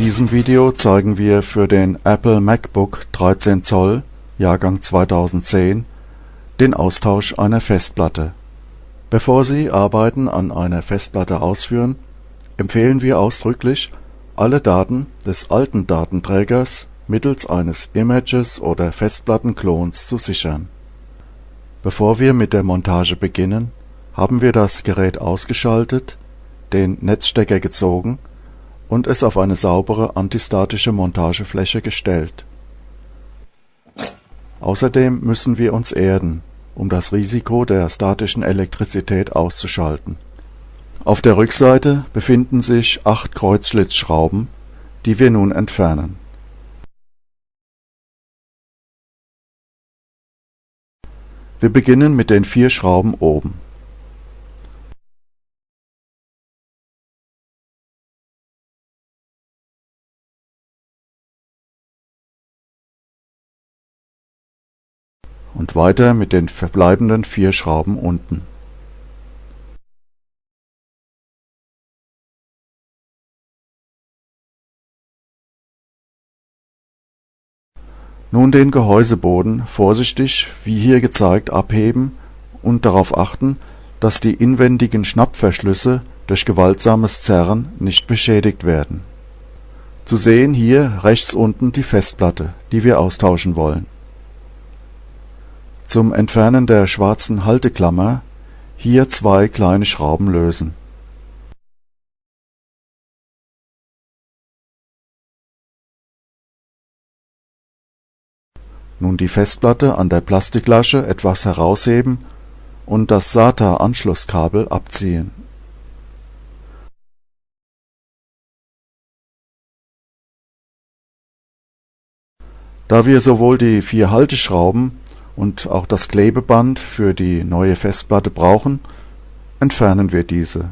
diesem Video zeigen wir für den Apple MacBook 13 Zoll Jahrgang 2010 den Austausch einer Festplatte. Bevor Sie Arbeiten an einer Festplatte ausführen, empfehlen wir ausdrücklich, alle Daten des alten Datenträgers mittels eines Images oder Festplattenklons zu sichern. Bevor wir mit der Montage beginnen, haben wir das Gerät ausgeschaltet, den Netzstecker gezogen und es auf eine saubere antistatische Montagefläche gestellt. Außerdem müssen wir uns erden, um das Risiko der statischen Elektrizität auszuschalten. Auf der Rückseite befinden sich acht Kreuzschlitzschrauben, die wir nun entfernen. Wir beginnen mit den vier Schrauben oben und weiter mit den verbleibenden vier Schrauben unten. Nun den Gehäuseboden vorsichtig wie hier gezeigt abheben und darauf achten, dass die inwendigen Schnappverschlüsse durch gewaltsames Zerren nicht beschädigt werden. Zu sehen hier rechts unten die Festplatte, die wir austauschen wollen zum Entfernen der schwarzen Halteklammer hier zwei kleine Schrauben lösen. Nun die Festplatte an der Plastiklasche etwas herausheben und das SATA-Anschlusskabel abziehen. Da wir sowohl die vier Halteschrauben und auch das Klebeband für die neue Festplatte brauchen, entfernen wir diese.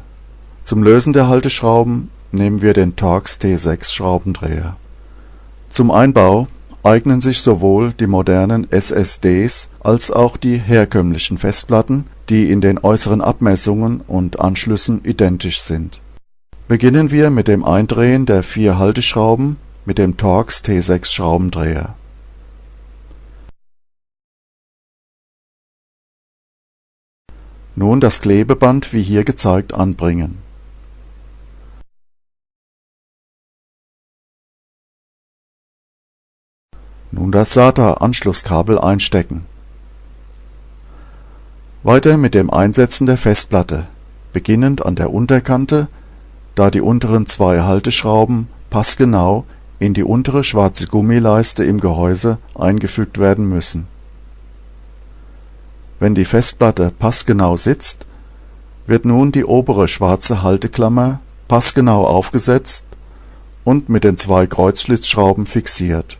Zum Lösen der Halteschrauben nehmen wir den Torx T6 Schraubendreher. Zum Einbau eignen sich sowohl die modernen SSDs als auch die herkömmlichen Festplatten, die in den äußeren Abmessungen und Anschlüssen identisch sind. Beginnen wir mit dem Eindrehen der vier Halteschrauben mit dem Torx T6 Schraubendreher Nun das Klebeband wie hier gezeigt anbringen. Nun das SATA-Anschlusskabel einstecken. Weiter mit dem Einsetzen der Festplatte, beginnend an der Unterkante, da die unteren zwei Halteschrauben passgenau in die untere schwarze Gummileiste im Gehäuse eingefügt werden müssen wenn die Festplatte passgenau sitzt, wird nun die obere schwarze Halteklammer passgenau aufgesetzt und mit den zwei Kreuzschlitzschrauben fixiert.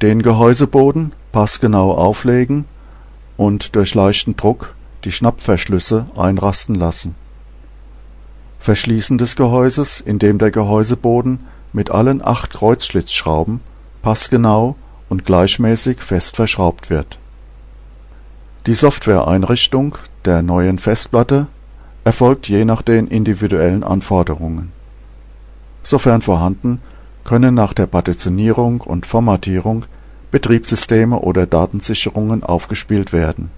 Den Gehäuseboden passgenau auflegen und durch leichten Druck die Schnappverschlüsse einrasten lassen. Verschließen des Gehäuses, indem der Gehäuseboden mit allen acht Kreuzschlitzschrauben passgenau und gleichmäßig fest verschraubt wird. Die Softwareeinrichtung der neuen Festplatte erfolgt je nach den individuellen Anforderungen. Sofern vorhanden, können nach der Partitionierung und Formatierung Betriebssysteme oder Datensicherungen aufgespielt werden